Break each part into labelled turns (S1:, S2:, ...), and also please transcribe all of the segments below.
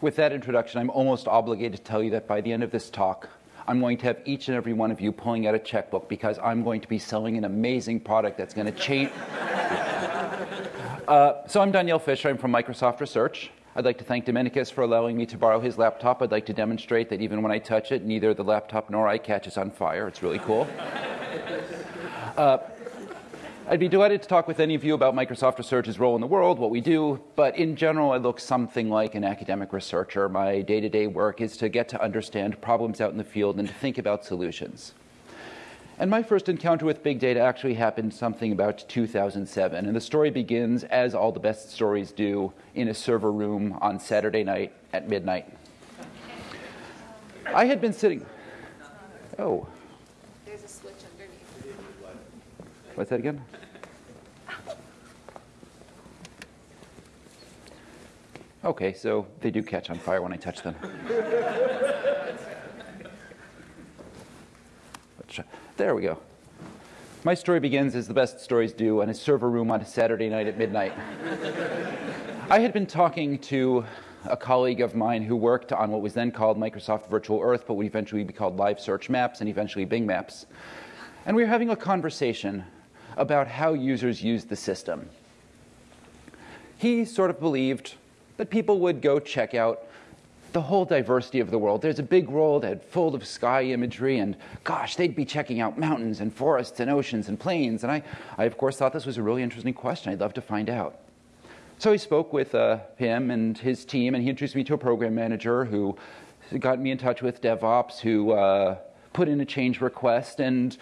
S1: With that introduction, I'm almost obligated to tell you that by the end of this talk, I'm going to have each and every one of you pulling out a checkbook because I'm going to be selling an amazing product that's going to change. uh, so I'm Danyel Fisher. I'm from Microsoft Research. I'd like to thank Dominikus for allowing me to borrow his laptop. I'd like to demonstrate that even when I touch it, neither the laptop nor I catches on fire. It's really cool. Uh, I'd be delighted to talk with any of you about Microsoft Research's role in the world, what we do, but in general, I look something like an academic researcher. My day to day work is to get to understand problems out in the field and to think about solutions. And my first encounter with big data actually happened something about 2007. And the story begins, as all the best stories do, in a server room on Saturday night at midnight. I had been sitting. Oh.
S2: There's a switch underneath.
S1: What's that again? Okay, so they do catch on fire when I touch them. there we go. My story begins as the best stories do in a server room on a Saturday night at midnight. I had been talking to a colleague of mine who worked on what was then called Microsoft Virtual Earth, but would eventually be called Live Search Maps and eventually Bing Maps. And we were having a conversation about how users use the system. He sort of believed that people would go check out the whole diversity of the world. There's a big world full of sky imagery, and gosh, they'd be checking out mountains and forests and oceans and plains. And I, I of course, thought this was a really interesting question. I'd love to find out. So I spoke with uh, him and his team, and he introduced me to a program manager who got me in touch with DevOps, who uh, put in a change request, and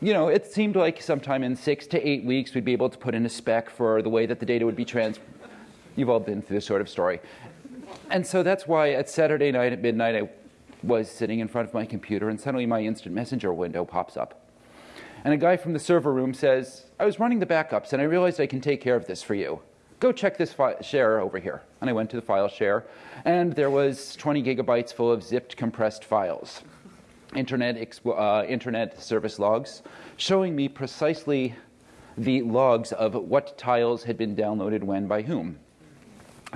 S1: you know, it seemed like sometime in six to eight weeks we'd be able to put in a spec for the way that the data would be trans You've all been through this sort of story. And so that's why at Saturday night at midnight, I was sitting in front of my computer, and suddenly my instant messenger window pops up. And a guy from the server room says, I was running the backups, and I realized I can take care of this for you. Go check this share over here. And I went to the file share, and there was 20 gigabytes full of zipped, compressed files. Internet, uh, internet service logs showing me precisely the logs of what tiles had been downloaded when by whom.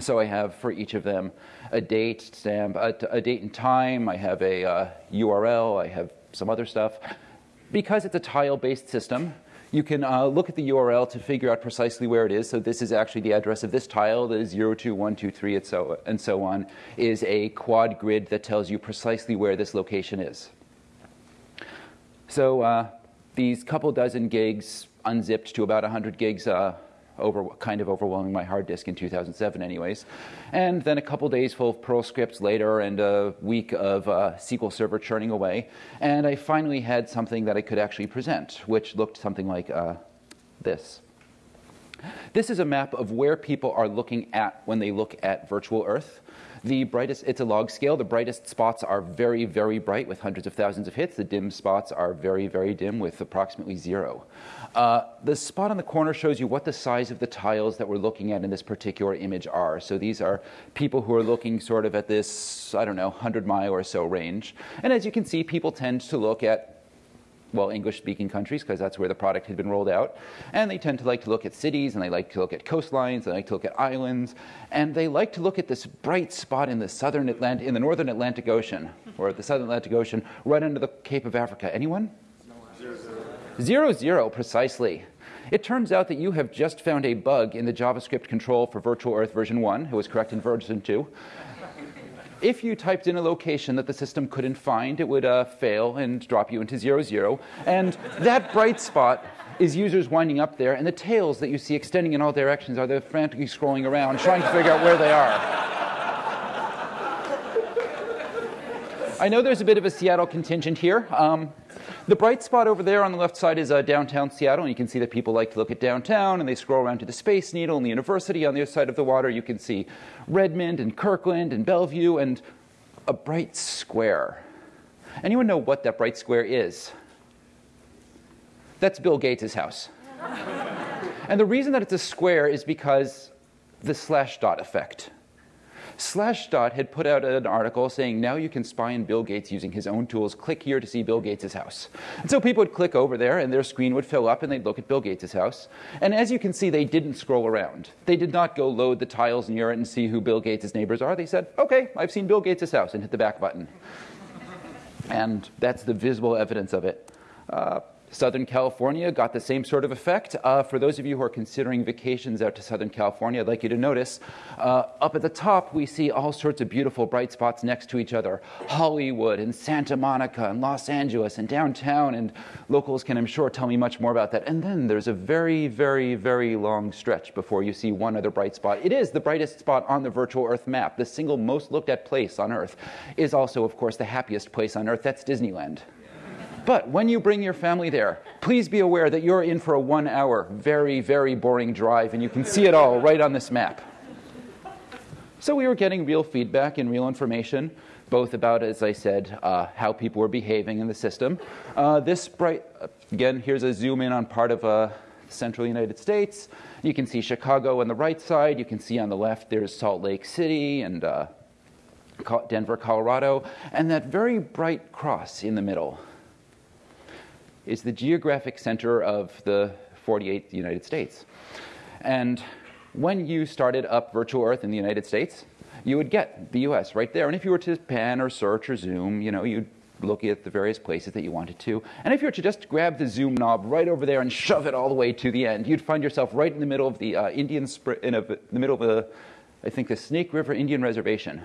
S1: So I have for each of them a date stamp, a, a date and time. I have a uh, URL. I have some other stuff. Because it's a tile-based system, you can uh, look at the URL to figure out precisely where it is. So this is actually the address of this tile, the 02123 and so, and so on, is a quad grid that tells you precisely where this location is. So uh, these couple dozen gigs unzipped to about 100 gigs uh, over, kind of overwhelming my hard disk in 2007 anyways. And then a couple days full of Perl scripts later and a week of uh, SQL Server churning away. And I finally had something that I could actually present, which looked something like uh, this. This is a map of where people are looking at when they look at virtual Earth. The brightest, it's a log scale. The brightest spots are very, very bright with hundreds of thousands of hits. The dim spots are very, very dim with approximately zero. Uh, the spot on the corner shows you what the size of the tiles that we're looking at in this particular image are. So these are people who are looking sort of at this, I don't know, 100 mile or so range. And as you can see, people tend to look at well, English-speaking countries, because that's where the product had been rolled out. And they tend to like to look at cities, and they like to look at coastlines, and they like to look at islands, and they like to look at this bright spot in the southern Atlantic, in the northern Atlantic Ocean, or the southern Atlantic Ocean, right under the Cape of Africa. Anyone? Zero, zero, precisely. It turns out that you have just found a bug in the JavaScript control for Virtual Earth version 1. It was correct in version 2. If you typed in a location that the system couldn't find, it would uh, fail and drop you into zero, zero. And that bright spot is users winding up there, and the tails that you see extending in all directions are they frantically scrolling around, trying to figure out where they are. I know there's a bit of a Seattle contingent here. Um, the bright spot over there on the left side is uh, downtown Seattle, and you can see that people like to look at downtown, and they scroll around to the Space Needle and the university. On the other side of the water, you can see Redmond and Kirkland and Bellevue and a bright square. Anyone know what that bright square is? That's Bill Gates' house. and the reason that it's a square is because the slash dot effect. Slashdot had put out an article saying now you can spy on Bill Gates using his own tools. Click here to see Bill Gates' house. And so people would click over there and their screen would fill up and they'd look at Bill Gates' house. And as you can see, they didn't scroll around. They did not go load the tiles near it and see who Bill Gates' neighbors are. They said, okay, I've seen Bill Gates' house and hit the back button. and that's the visible evidence of it. Uh, Southern California got the same sort of effect. Uh, for those of you who are considering vacations out to Southern California, I'd like you to notice uh, up at the top, we see all sorts of beautiful bright spots next to each other Hollywood and Santa Monica and Los Angeles and downtown. And locals can, I'm sure, tell me much more about that. And then there's a very, very, very long stretch before you see one other bright spot. It is the brightest spot on the virtual Earth map. The single most looked at place on Earth is also, of course, the happiest place on Earth. That's Disneyland. But when you bring your family there, please be aware that you're in for a one hour, very, very boring drive, and you can see it all right on this map. So we were getting real feedback and real information, both about, as I said, uh, how people were behaving in the system. Uh, this bright, again, here's a zoom in on part of uh, central United States. You can see Chicago on the right side. You can see on the left there's Salt Lake City and uh, Denver, Colorado, and that very bright cross in the middle is the geographic center of the 48th United States. And when you started up Virtual Earth in the United States, you would get the US right there. And if you were to pan or search or zoom, you know, you'd look at the various places that you wanted to. And if you were to just grab the zoom knob right over there and shove it all the way to the end, you'd find yourself right in the middle of the uh, Indian, in a, the middle of the, I think, the Snake River Indian Reservation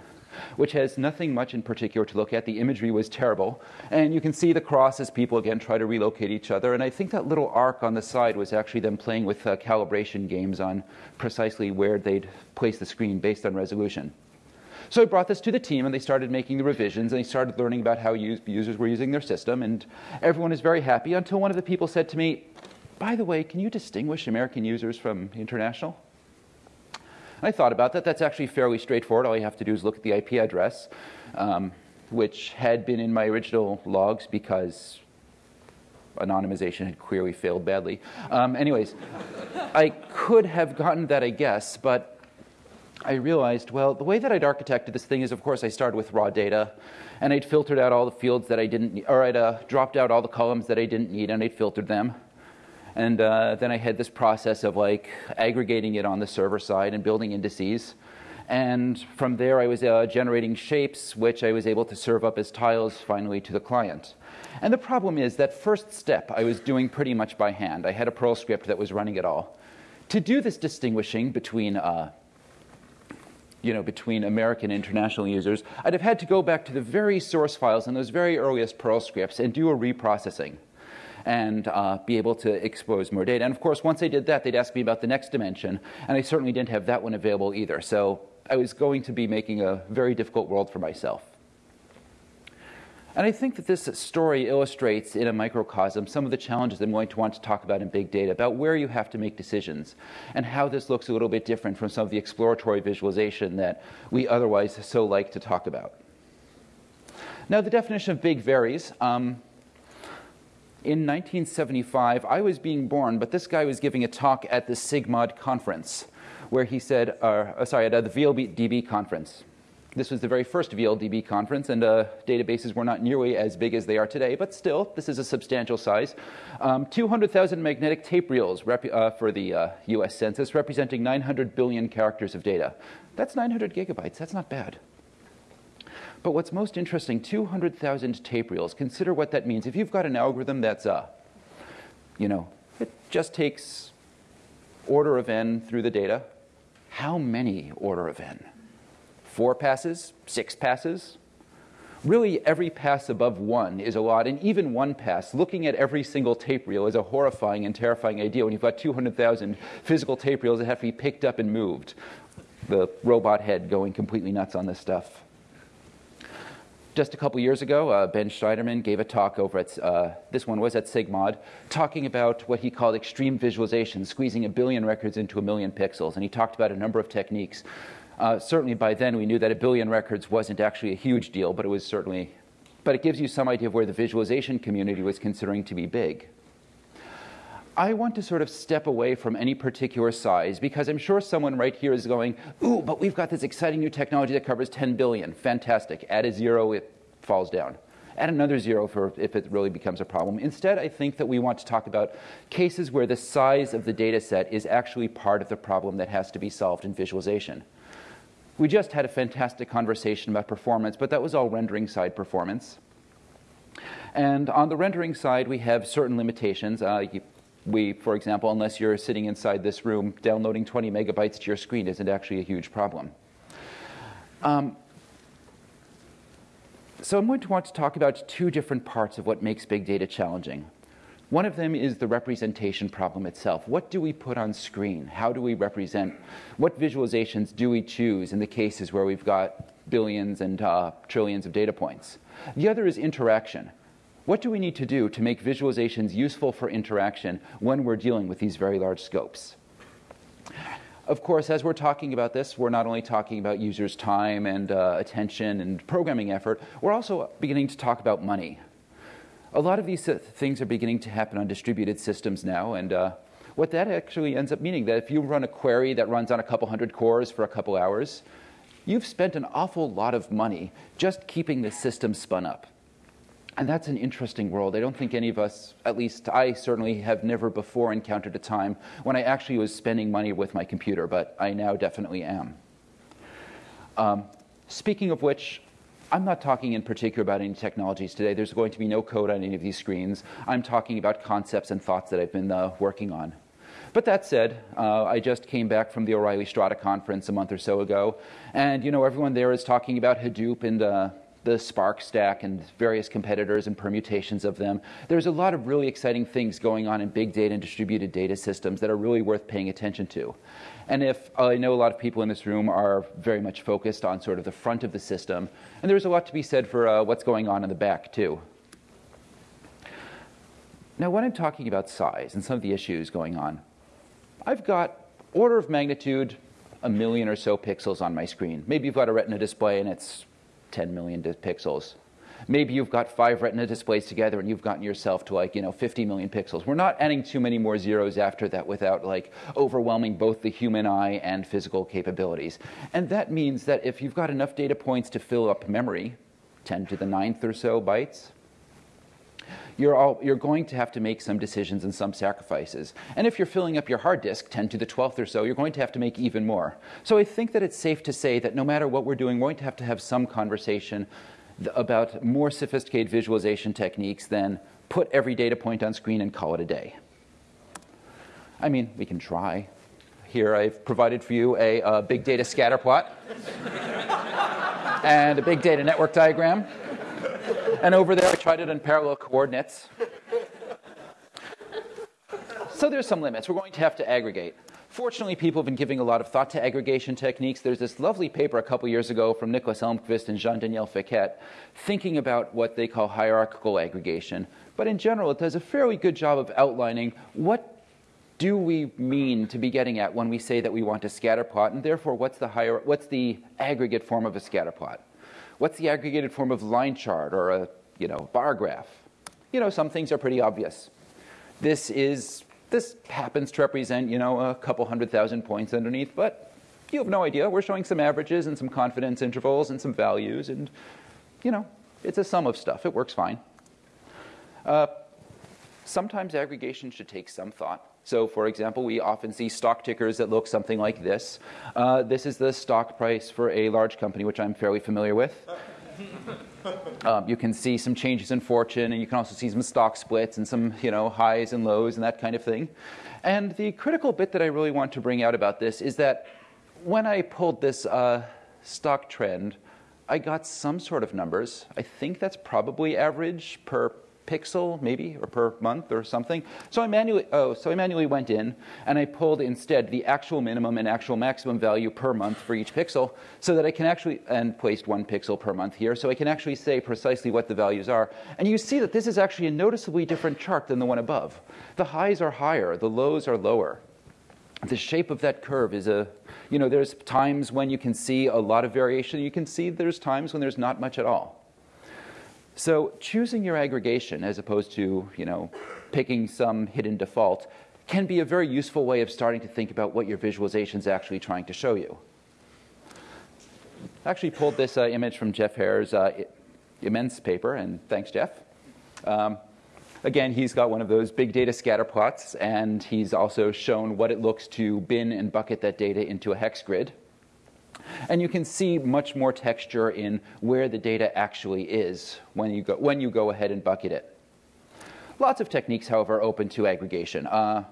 S1: which has nothing much in particular to look at. The imagery was terrible. And you can see the cross as people again try to relocate each other. And I think that little arc on the side was actually them playing with uh, calibration games on precisely where they'd place the screen based on resolution. So I brought this to the team, and they started making the revisions, and they started learning about how users were using their system, and everyone is very happy until one of the people said to me, by the way, can you distinguish American users from international? I thought about that. That's actually fairly straightforward. All you have to do is look at the IP address, um, which had been in my original logs because anonymization had clearly failed badly. Um, anyways, I could have gotten that, I guess, but I realized, well, the way that I'd architected this thing is, of course, I started with raw data, and I'd filtered out all the fields that I didn't, or I'd uh, dropped out all the columns that I didn't need, and I'd filtered them. And uh, then I had this process of like aggregating it on the server side and building indices. And from there, I was uh, generating shapes, which I was able to serve up as tiles finally to the client. And the problem is that first step I was doing pretty much by hand. I had a Perl script that was running it all. To do this distinguishing between uh, you know, between American and international users, I'd have had to go back to the very source files in those very earliest Perl scripts and do a reprocessing and uh, be able to expose more data. And of course, once I did that, they'd ask me about the next dimension, and I certainly didn't have that one available either. So I was going to be making a very difficult world for myself. And I think that this story illustrates in a microcosm some of the challenges I'm going to want to talk about in big data, about where you have to make decisions, and how this looks a little bit different from some of the exploratory visualization that we otherwise so like to talk about. Now, the definition of big varies. Um, in 1975, I was being born, but this guy was giving a talk at the SIGMOD conference, where he said, uh, uh sorry, at uh, the VLDB conference. This was the very first VLDB conference, and uh, databases were not nearly as big as they are today, but still, this is a substantial size. Um, 200,000 magnetic tape reels uh, for the uh, US Census, representing 900 billion characters of data. That's 900 gigabytes, that's not bad. But what's most interesting, 200,000 tape reels. Consider what that means. If you've got an algorithm that's, uh, you know, it just takes order of n through the data, how many order of n? Four passes? Six passes? Really, every pass above one is a lot, and even one pass, looking at every single tape reel is a horrifying and terrifying idea when you've got 200,000 physical tape reels that have to be picked up and moved. The robot head going completely nuts on this stuff. Just a couple years ago, uh, Ben Shneiderman gave a talk over at, uh, this one was at SIGMOD, talking about what he called extreme visualization, squeezing a billion records into a million pixels. And he talked about a number of techniques. Uh, certainly by then we knew that a billion records wasn't actually a huge deal, but it was certainly, but it gives you some idea of where the visualization community was considering to be big. I want to sort of step away from any particular size because I'm sure someone right here is going, ooh, but we've got this exciting new technology that covers 10 billion. Fantastic. Add a zero, it falls down. Add another zero for if it really becomes a problem. Instead, I think that we want to talk about cases where the size of the data set is actually part of the problem that has to be solved in visualization. We just had a fantastic conversation about performance, but that was all rendering side performance. And on the rendering side, we have certain limitations. Uh, you, we, for example, unless you're sitting inside this room, downloading 20 megabytes to your screen isn't actually a huge problem. Um, so I'm going to want to talk about two different parts of what makes big data challenging. One of them is the representation problem itself. What do we put on screen? How do we represent? What visualizations do we choose in the cases where we've got billions and uh, trillions of data points? The other is interaction. What do we need to do to make visualizations useful for interaction when we're dealing with these very large scopes? Of course, as we're talking about this, we're not only talking about users' time and uh, attention and programming effort, we're also beginning to talk about money. A lot of these things are beginning to happen on distributed systems now, and uh, what that actually ends up meaning that if you run a query that runs on a couple hundred cores for a couple hours, you've spent an awful lot of money just keeping the system spun up. And that's an interesting world. I don't think any of us, at least I certainly have never before encountered a time when I actually was spending money with my computer, but I now definitely am. Um, speaking of which, I'm not talking in particular about any technologies today. There's going to be no code on any of these screens. I'm talking about concepts and thoughts that I've been uh, working on. But that said, uh, I just came back from the O'Reilly Strata conference a month or so ago, and you know everyone there is talking about Hadoop and uh, the Spark stack and various competitors and permutations of them. There's a lot of really exciting things going on in big data and distributed data systems that are really worth paying attention to. And if I know a lot of people in this room are very much focused on sort of the front of the system, and there's a lot to be said for uh, what's going on in the back too. Now, when I'm talking about size and some of the issues going on, I've got order of magnitude a million or so pixels on my screen. Maybe you've got a retina display and it's 10 million pixels. Maybe you've got five retina displays together and you've gotten yourself to like, you know, 50 million pixels. We're not adding too many more zeros after that without like overwhelming both the human eye and physical capabilities. And that means that if you've got enough data points to fill up memory, 10 to the ninth or so bytes, you're, all, you're going to have to make some decisions and some sacrifices. And if you're filling up your hard disk 10 to the 12th or so, you're going to have to make even more. So I think that it's safe to say that no matter what we're doing, we're going to have to have some conversation about more sophisticated visualization techniques than put every data point on screen and call it a day. I mean, we can try. Here I've provided for you a, a big data scatter plot and a big data network diagram and over there I tried it in parallel coordinates. So there's some limits. We're going to have to aggregate. Fortunately, people have been giving a lot of thought to aggregation techniques. There's this lovely paper a couple years ago from Nicholas Elmqvist and Jean-Daniel Fekete thinking about what they call hierarchical aggregation. But in general, it does a fairly good job of outlining what do we mean to be getting at when we say that we want a scatter plot, and therefore what's the, higher, what's the aggregate form of a scatter plot? What's the aggregated form of line chart or a you know, bar graph? You know, some things are pretty obvious. This is this happens to represent you know a couple hundred thousand points underneath, but you have no idea. We're showing some averages and some confidence intervals and some values, and you know, it's a sum of stuff. It works fine. Uh, sometimes aggregation should take some thought. So, for example, we often see stock tickers that look something like this. Uh, this is the stock price for a large company, which I'm fairly familiar with. Um, you can see some changes in fortune, and you can also see some stock splits and some you know, highs and lows and that kind of thing. And the critical bit that I really want to bring out about this is that when I pulled this uh, stock trend, I got some sort of numbers. I think that's probably average per pixel maybe or per month or something. So I manually oh so I manually went in and I pulled instead the actual minimum and actual maximum value per month for each pixel so that I can actually and placed one pixel per month here so I can actually say precisely what the values are. And you see that this is actually a noticeably different chart than the one above. The highs are higher, the lows are lower. The shape of that curve is a you know there's times when you can see a lot of variation, you can see there's times when there's not much at all. So choosing your aggregation as opposed to, you know, picking some hidden default can be a very useful way of starting to think about what your visualization is actually trying to show you. I actually pulled this uh, image from Jeff Heer's uh, imMens paper, and thanks, Jeff. Um, again, he's got one of those big data scatter plots, and he's also shown what it looks to bin and bucket that data into a hex grid. And you can see much more texture in where the data actually is when you go, when you go ahead and bucket it. Lots of techniques, however, open to aggregation. Uh,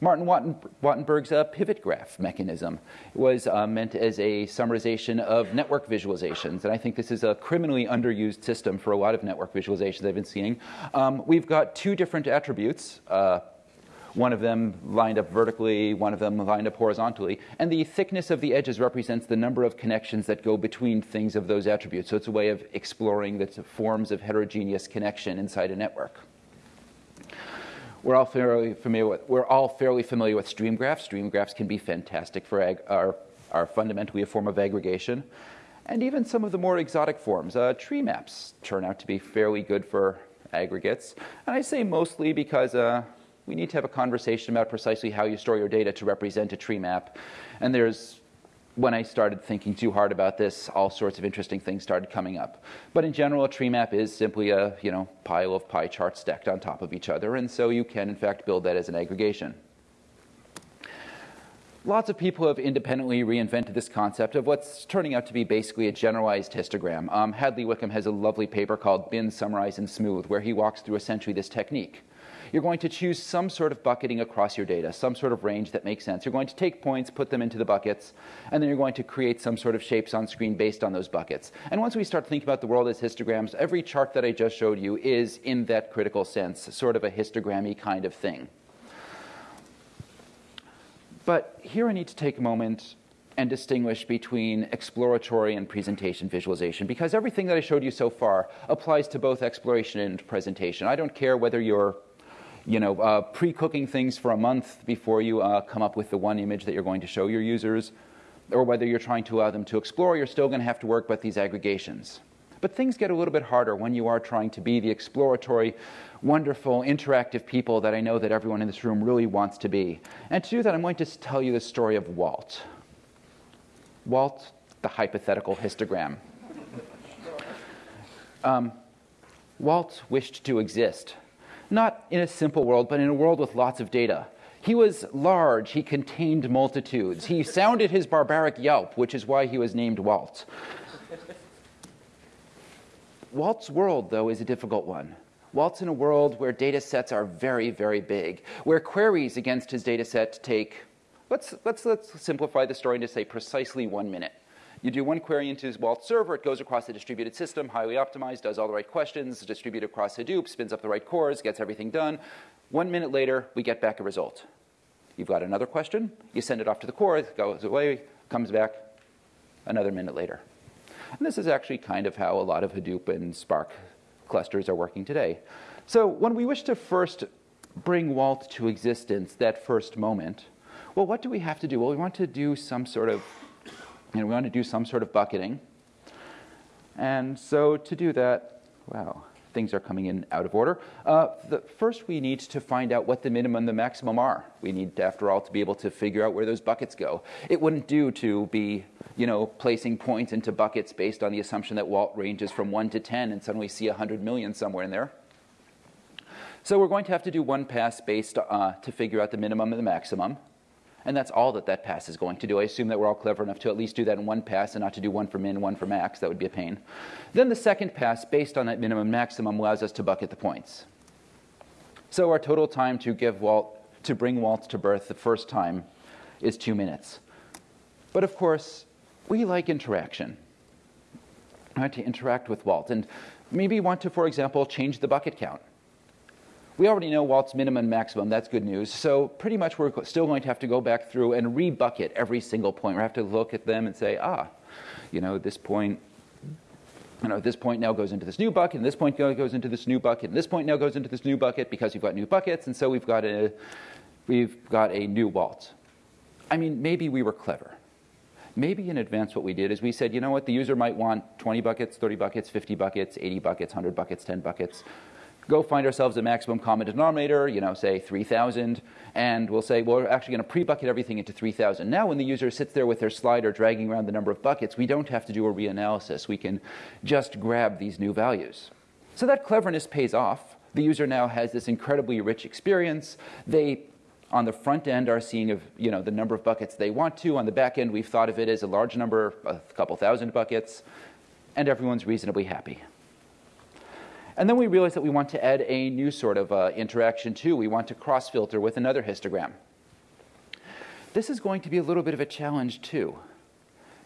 S1: Martin Wattenberg's uh, pivot graph mechanism was uh, meant as a summarization of network visualizations. And I think this is a criminally underused system for a lot of network visualizations I've been seeing. Um, we've got two different attributes. Uh, one of them lined up vertically, one of them lined up horizontally. And the thickness of the edges represents the number of connections that go between things of those attributes. So it's a way of exploring the forms of heterogeneous connection inside a network. We're all fairly familiar with, we're all fairly familiar with stream graphs. Stream graphs can be fantastic for ag, are, are fundamentally a form of aggregation. And even some of the more exotic forms, uh, tree maps turn out to be fairly good for aggregates. And I say mostly because uh, we need to have a conversation about precisely how you store your data to represent a tree map. And there's when I started thinking too hard about this, all sorts of interesting things started coming up. But in general, a tree map is simply a you know, pile of pie charts stacked on top of each other, and so you can, in fact, build that as an aggregation. Lots of people have independently reinvented this concept of what's turning out to be basically a generalized histogram. Um, Hadley Wickham has a lovely paper called Bin, Summarize, and Smooth, where he walks through essentially this technique you're going to choose some sort of bucketing across your data, some sort of range that makes sense. You're going to take points, put them into the buckets, and then you're going to create some sort of shapes on screen based on those buckets. And once we start thinking about the world as histograms, every chart that I just showed you is, in that critical sense, sort of a histogrammy kind of thing. But here I need to take a moment and distinguish between exploratory and presentation visualization because everything that I showed you so far applies to both exploration and presentation. I don't care whether you're you know, uh, pre-cooking things for a month before you uh, come up with the one image that you're going to show your users, or whether you're trying to allow them to explore, you're still going to have to work with these aggregations. But things get a little bit harder when you are trying to be the exploratory, wonderful, interactive people that I know that everyone in this room really wants to be. And to do that, I'm going to tell you the story of Walt. Walt, the hypothetical histogram. Um, Walt wished to exist not in a simple world, but in a world with lots of data. He was large, he contained multitudes. He sounded his barbaric yelp, which is why he was named Walt. Walt's world, though, is a difficult one. Walt's in a world where data sets are very, very big, where queries against his data set take, let's, let's, let's simplify the story to say precisely one minute. You do one query into Walt server, it goes across the distributed system, highly optimized, does all the right questions, distributed across Hadoop, spins up the right cores, gets everything done. One minute later, we get back a result. You've got another question, you send it off to the core, it goes away, comes back another minute later. And this is actually kind of how a lot of Hadoop and Spark clusters are working today. So when we wish to first bring Walt to existence, that first moment, well, what do we have to do? Well, we want to do some sort of and we want to do some sort of bucketing. And so to do that, wow, things are coming in out of order. Uh, the, first, we need to find out what the minimum and the maximum are. We need, after all, to be able to figure out where those buckets go. It wouldn't do to be, you know, placing points into buckets based on the assumption that Walt ranges from 1 to 10 and suddenly see 100 million somewhere in there. So we're going to have to do one pass based uh, to figure out the minimum and the maximum. And that's all that that pass is going to do. I assume that we're all clever enough to at least do that in one pass and not to do one for min, one for max. That would be a pain. Then the second pass, based on that minimum maximum, allows us to bucket the points. So our total time to give Walt, to bring Walt to birth the first time is two minutes. But of course, we like interaction. I want to interact with Walt. And maybe want to, for example, change the bucket count. We already know Walt's minimum maximum. That's good news. So pretty much we're still going to have to go back through and rebucket every single point. We have to look at them and say, ah, you know, this point you know, this point now goes into this new bucket, and this point goes into this new bucket, and this point now goes into this new bucket because we've got new buckets, and so we've got a, we've got a new Walt. I mean, maybe we were clever. Maybe in advance what we did is we said, you know what, the user might want 20 buckets, 30 buckets, 50 buckets, 80 buckets, 100 buckets, 10 buckets go find ourselves a maximum common denominator, you know, say 3,000, and we'll say, well, we're actually going to pre-bucket everything into 3,000. Now, when the user sits there with their slider dragging around the number of buckets, we don't have to do a reanalysis. We can just grab these new values. So that cleverness pays off. The user now has this incredibly rich experience. They on the front end are seeing of, you know, the number of buckets they want to. On the back end, we've thought of it as a large number, a couple thousand buckets, and everyone's reasonably happy. And then we realize that we want to add a new sort of uh, interaction too. We want to cross-filter with another histogram. This is going to be a little bit of a challenge too,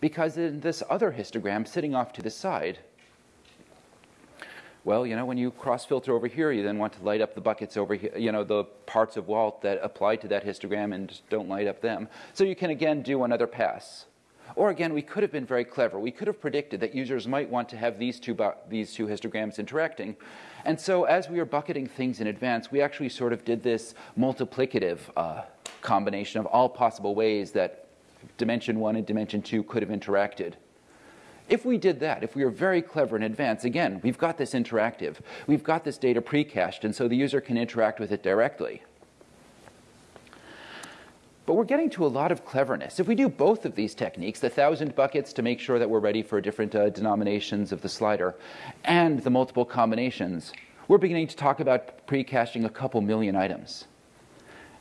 S1: because in this other histogram sitting off to the side, well, you know, when you cross-filter over here, you then want to light up the buckets over here, you know, the parts of Walt that apply to that histogram and don't light up them. So you can again do another pass. Or again, we could have been very clever. We could have predicted that users might want to have these two, these two histograms interacting. And so as we are bucketing things in advance, we actually sort of did this multiplicative uh, combination of all possible ways that dimension one and dimension two could have interacted. If we did that, if we were very clever in advance, again, we've got this interactive. We've got this data pre-cached, and so the user can interact with it directly. But we're getting to a lot of cleverness. If we do both of these techniques, the thousand buckets to make sure that we're ready for different uh, denominations of the slider, and the multiple combinations, we're beginning to talk about pre-caching a couple million items.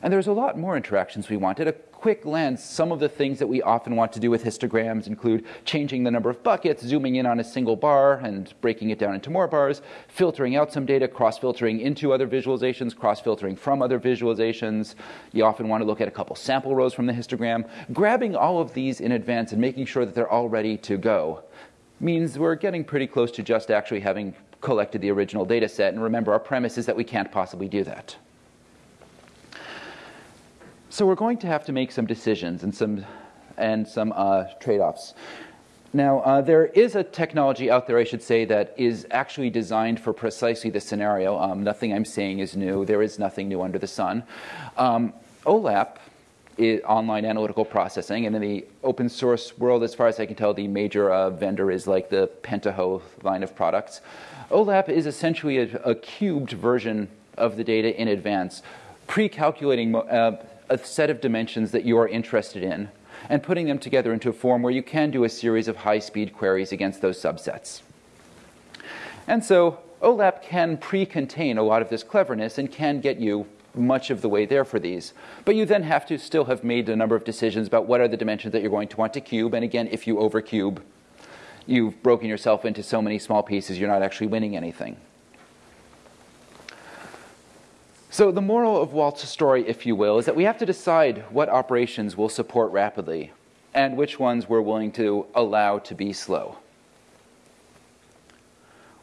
S1: And there's a lot more interactions we wanted. Quick glance, some of the things that we often want to do with histograms include changing the number of buckets, zooming in on a single bar and breaking it down into more bars, filtering out some data, cross-filtering into other visualizations, cross-filtering from other visualizations. You often want to look at a couple sample rows from the histogram. Grabbing all of these in advance and making sure that they're all ready to go means we're getting pretty close to just actually having collected the original data set. And remember, our premise is that we can't possibly do that. So we're going to have to make some decisions and some, and some uh, trade-offs. Now, uh, there is a technology out there, I should say, that is actually designed for precisely this scenario. Um, nothing I'm saying is new. There is nothing new under the sun. Um, OLAP is online analytical processing, and in the open source world, as far as I can tell, the major uh, vendor is like the Pentaho line of products. OLAP is essentially a, a cubed version of the data in advance, pre-calculating uh, a set of dimensions that you are interested in and putting them together into a form where you can do a series of high-speed queries against those subsets. And so OLAP can pre-contain a lot of this cleverness and can get you much of the way there for these. But you then have to still have made a number of decisions about what are the dimensions that you're going to want to cube. And again, if you overcube, you've broken yourself into so many small pieces, you're not actually winning anything. So the moral of Walt's story, if you will, is that we have to decide what operations we'll support rapidly and which ones we're willing to allow to be slow.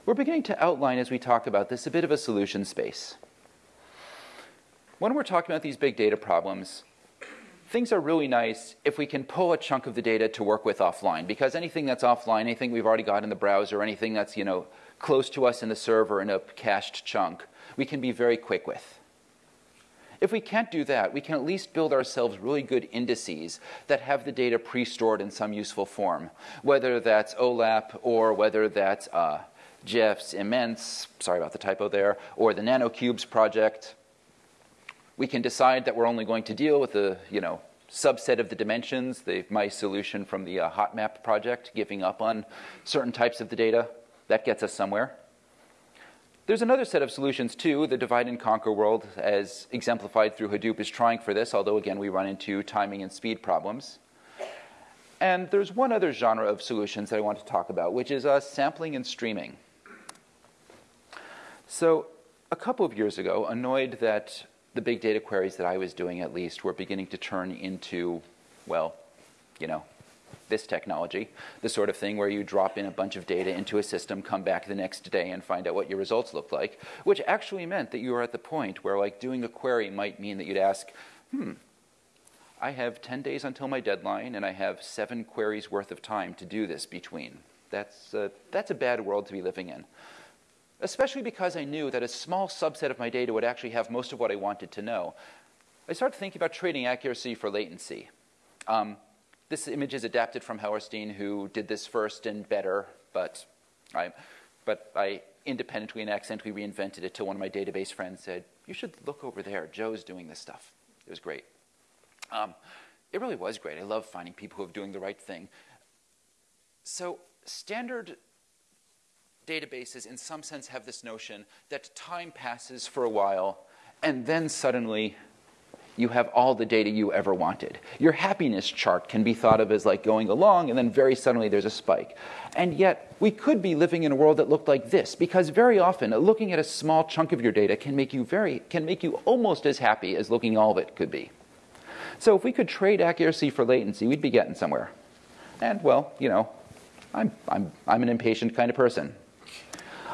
S1: We're beginning to outline, as we talk about this, a bit of a solution space. When we're talking about these big data problems, things are really nice if we can pull a chunk of the data to work with offline, because anything that's offline, anything we've already got in the browser, anything that's you know close to us in the server in a cached chunk, we can be very quick with. If we can't do that, we can at least build ourselves really good indices that have the data pre-stored in some useful form, whether that's OLAP or whether that's uh, Jeff's imMens, sorry about the typo there, or the NanoCubes project. We can decide that we're only going to deal with the, you know, subset of the dimensions, the, my solution from the uh, HotMap project, giving up on certain types of the data. That gets us somewhere. There's another set of solutions too. The divide and conquer world, as exemplified through Hadoop, is trying for this, although again, we run into timing and speed problems. And there's one other genre of solutions that I want to talk about, which is uh, sampling and streaming. So a couple of years ago, annoyed that the big data queries that I was doing at least were beginning to turn into, well, you know, this technology, the sort of thing where you drop in a bunch of data into a system, come back the next day and find out what your results look like, which actually meant that you were at the point where like doing a query might mean that you'd ask, hmm, I have 10 days until my deadline and I have seven queries worth of time to do this between. That's, a, that's a bad world to be living in. Especially because I knew that a small subset of my data would actually have most of what I wanted to know. I started thinking about trading accuracy for latency. Um, this image is adapted from Hellerstein, who did this first and better, but I, but I independently and accidentally reinvented it till one of my database friends said, You should look over there. Joe's doing this stuff. It was great. Um, it really was great. I love finding people who are doing the right thing. So, standard databases, in some sense, have this notion that time passes for a while, and then suddenly you have all the data you ever wanted. Your happiness chart can be thought of as like going along, and then very suddenly there's a spike. And yet, we could be living in a world that looked like this, because very often looking at a small chunk of your data can make you very can make you almost as happy as looking all of it could be. So if we could trade accuracy for latency, we'd be getting somewhere. And well, you know, I'm I'm I'm an impatient kind of person.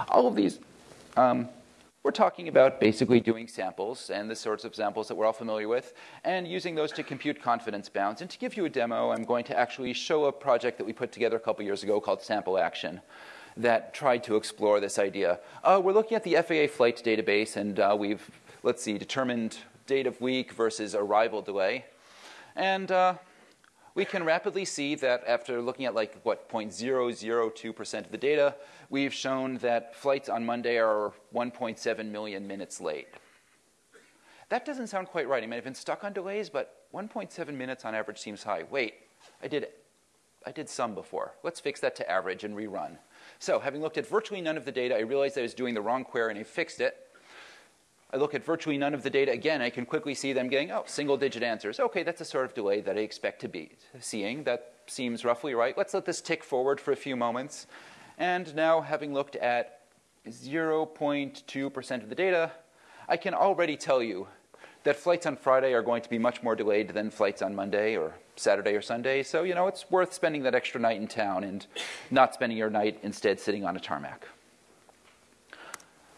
S1: All of these. Um, we're talking about basically doing samples and the sorts of samples that we're all familiar with and using those to compute confidence bounds. And to give you a demo, I'm going to actually show a project that we put together a couple years ago called Sample Action that tried to explore this idea. Uh, we're looking at the FAA flight database and uh, we've, let's see, determined date of week versus arrival delay. And uh, we can rapidly see that after looking at like what 0.002% of the data, we've shown that flights on Monday are 1.7 million minutes late. That doesn't sound quite right. I may have been stuck on delays, but 1.7 minutes on average seems high. Wait, I did, I did some before. Let's fix that to average and rerun. So having looked at virtually none of the data, I realized I was doing the wrong query and I fixed it. I look at virtually none of the data again, I can quickly see them getting, oh, single digit answers. Okay, that's a sort of delay that I expect to be seeing. That seems roughly right. Let's let this tick forward for a few moments. And now, having looked at 0.2% of the data, I can already tell you that flights on Friday are going to be much more delayed than flights on Monday or Saturday or Sunday. So, you know, it's worth spending that extra night in town and not spending your night instead sitting on a tarmac.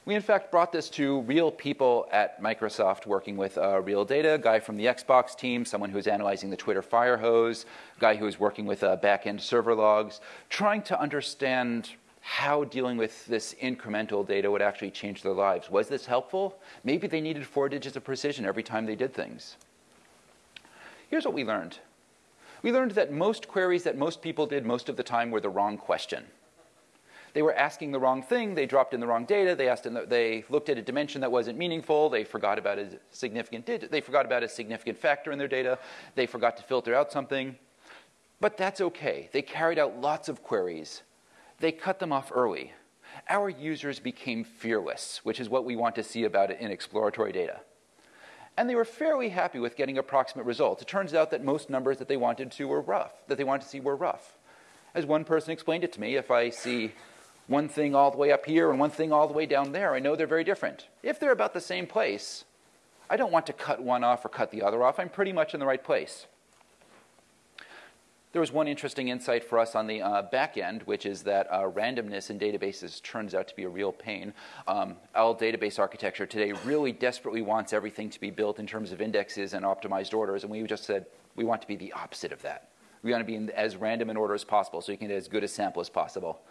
S1: We, in fact, brought this to real people at Microsoft working with uh, real data, a guy from the Xbox team, someone who's analyzing the Twitter fire hose, a guy who was working with uh, back-end server logs, trying to understand how dealing with this incremental data would actually change their lives. Was this helpful? Maybe they needed four digits of precision every time they did things. Here's what we learned. We learned that most queries that most people did most of the time were the wrong question. They were asking the wrong thing. They dropped in the wrong data. They, asked the, they looked at a dimension that wasn't meaningful. They forgot about a significant They forgot about a significant factor in their data. They forgot to filter out something. But that's okay. They carried out lots of queries. They cut them off early. Our users became fearless, which is what we want to see about it in exploratory data. And they were fairly happy with getting approximate results. It turns out that most numbers that they wanted to were rough, that they wanted to see were rough. As one person explained it to me, if I see one thing all the way up here and one thing all the way down there. I know they're very different. If they're about the same place, I don't want to cut one off or cut the other off. I'm pretty much in the right place. There was one interesting insight for us on the uh, back end, which is that uh, randomness in databases turns out to be a real pain. Um, all database architecture today really desperately wants everything to be built in terms of indexes and optimized orders, and we just said we want to be the opposite of that. We want to be in as random an order as possible so you can get as good a sample as possible.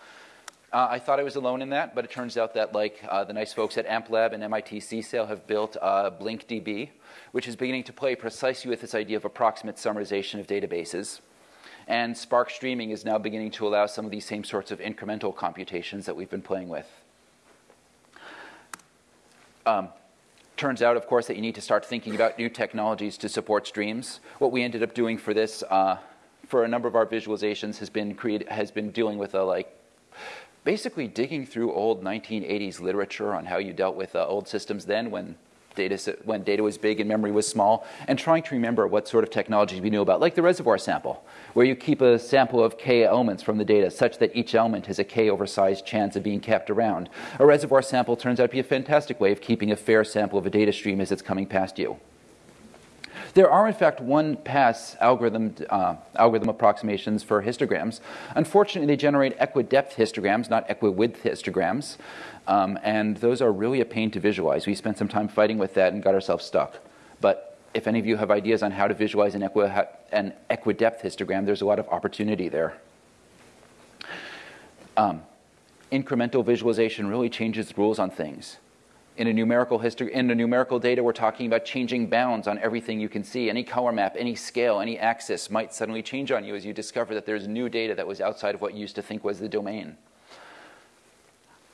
S1: Uh, I thought I was alone in that, but it turns out that like uh, the nice folks at AmpLab and MIT CSAIL have built uh, BlinkDB, which is beginning to play precisely with this idea of approximate summarization of databases. And Spark Streaming is now beginning to allow some of these same sorts of incremental computations that we've been playing with. Um, turns out, of course, that you need to start thinking about new technologies to support streams. What we ended up doing for this, uh, for a number of our visualizations, has been create, has been dealing with a like basically digging through old 1980s literature on how you dealt with uh, old systems then when data, when data was big and memory was small, and trying to remember what sort of technologies we knew about, like the reservoir sample, where you keep a sample of k elements from the data such that each element has a k oversized chance of being kept around. A reservoir sample turns out to be a fantastic way of keeping a fair sample of a data stream as it's coming past you. There are, in fact, one pass algorithm, uh, algorithm approximations for histograms. Unfortunately, they generate equi-depth histograms, not equi-width histograms. Um, and those are really a pain to visualize. We spent some time fighting with that and got ourselves stuck. But if any of you have ideas on how to visualize an, equi- an equi-depth histogram, there's a lot of opportunity there. Um, incremental visualization really changes rules on things. In a numerical history, in numerical data, we're talking about changing bounds on everything you can see. Any color map, any scale, any axis might suddenly change on you as you discover that there's new data that was outside of what you used to think was the domain.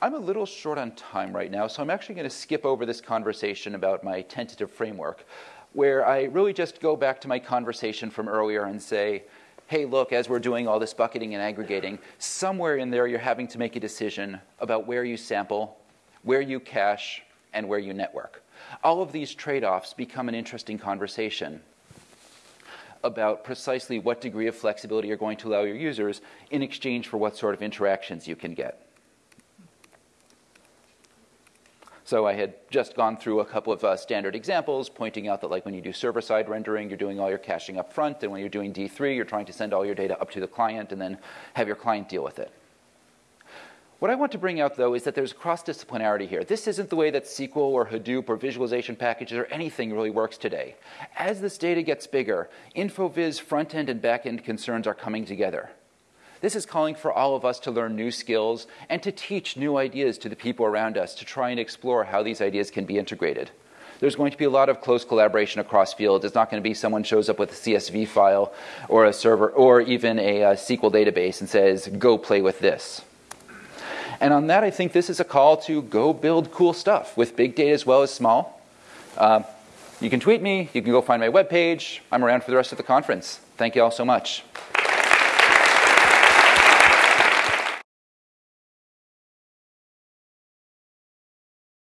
S1: I'm a little short on time right now, so I'm actually going to skip over this conversation about my tentative framework, where I really just go back to my conversation from earlier and say, hey, look, as we're doing all this bucketing and aggregating, somewhere in there you're having to make a decision about where you sample, where you cache, and where you network. All of these trade offs become an interesting conversation about precisely what degree of flexibility you're going to allow your users in exchange for what sort of interactions you can get. So I had just gone through a couple of uh, standard examples, pointing out that like when you do server-side rendering, you're doing all your caching up front, and when you're doing D3, you're trying to send all your data up to the client and then have your client deal with it. What I want to bring out, though, is that there's cross-disciplinarity here. This isn't the way that SQL or Hadoop or visualization packages or anything really works today. As this data gets bigger, InfoVis front-end and back-end concerns are coming together. This is calling for all of us to learn new skills and to teach new ideas to the people around us to try and explore how these ideas can be integrated. There's going to be a lot of close collaboration across fields. It's not going to be someone shows up with a CSV file or a server or even a, a uh, SQL database and says, go play with this. And on that, I think this is a call to go build cool stuff with big data as well as small. Uh, you can tweet me. You can go find my webpage. I'm around for the rest of the conference. Thank you all so much.